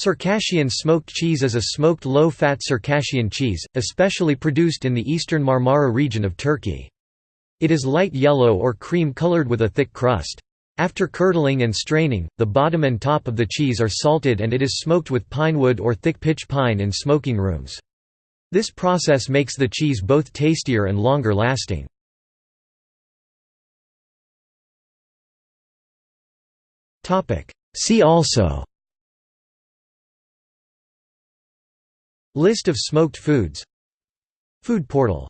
Circassian smoked cheese is a smoked low-fat Circassian cheese, especially produced in the eastern Marmara region of Turkey. It is light yellow or cream-colored with a thick crust. After curdling and straining, the bottom and top of the cheese are salted and it is smoked with pinewood or thick pitch pine in smoking rooms. This process makes the cheese both tastier and longer lasting. See also List of smoked foods. Food portal